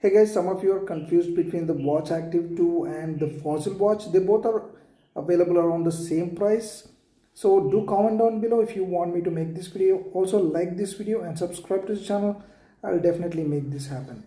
hey guys some of you are confused between the watch active 2 and the fossil watch. They both are available around the same price. So do comment down below if you want me to make this video. Also like this video and subscribe to the channel. I'll definitely make this happen.